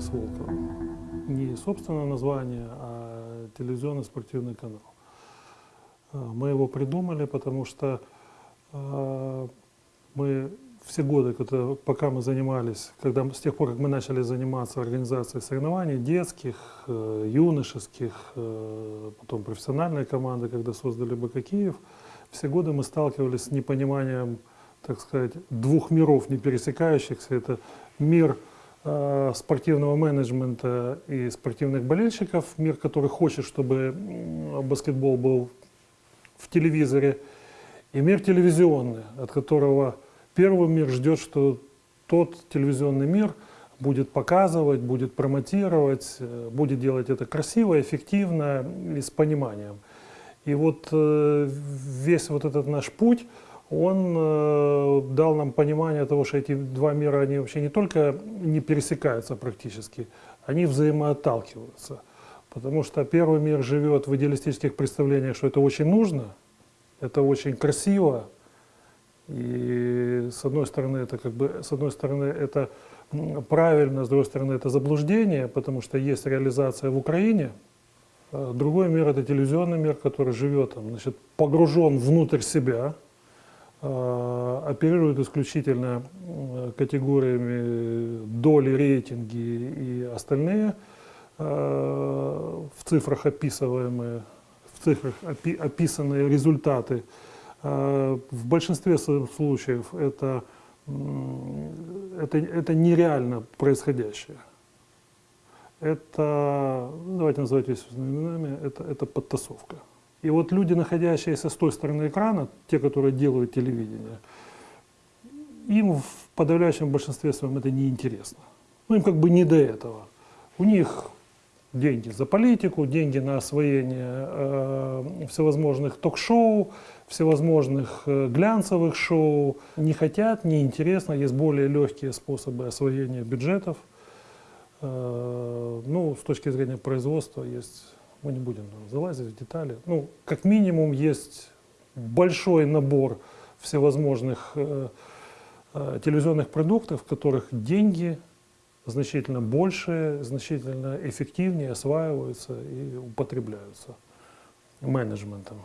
с Волковым. Не собственное название, а телевизионный спортивный канал. А, Мы его придумали, потому что а, мы все годы, когда- пока мы занимались, когда, с тех пор, как мы начали заниматься организацией соревнований, детских, э, юношеских, э, потом профессиональной команды, когда создали БК Киев, все годы мы сталкивались с непониманием, так сказать, двух миров, не пересекающихся. Это мир э, спортивного менеджмента и спортивных болельщиков, мир, который хочет, чтобы баскетбол был в телевизоре, и мир телевизионный, от которого первый мир ждет, что тот телевизионный мир будет показывать, будет промотировать, э, будет делать это красиво, эффективно и с пониманием. И вот э, весь вот этот наш путь, он э, дал нам понимание того, что эти два мира, они вообще не только не пересекаются практически, они взаимоотталкиваются. Потому что первый мир живет в идеалистических представлениях, что это очень нужно, это очень красиво, и с одной стороны это как бы, с одной стороны это правильно, с другой стороны это заблуждение, потому что есть реализация в Украине. А Другой мир это телевизионный мир, который живет там, значит, погружен внутрь себя, а, оперирует исключительно категориями доли, рейтинги и остальные а, в цифрах описываемые, в цифрах опи- описанные результаты. А, В большинстве случаев это, это, это нереально происходящее. Это, давайте называть вещи своими именами, это, это подтасовка. И вот люди, находящиеся с той стороны экрана, те, которые делают телевидение, им в подавляющем большинстве своем это неинтересно. Ну, им как бы не до этого. У них деньги за политику, деньги на освоение э, всевозможных ток-шоу, всевозможных э, глянцевых шоу. Не хотят, неинтересно, есть более легкие способы освоения бюджетов. Э, ну, с точки зрения производства есть, мы не будем там залазить в детали. Ну, как минимум есть большой набор всевозможных э, э, телевизионных продуктов, в которых деньги значительно больше, значительно эффективнее осваиваются и употребляются менеджментом.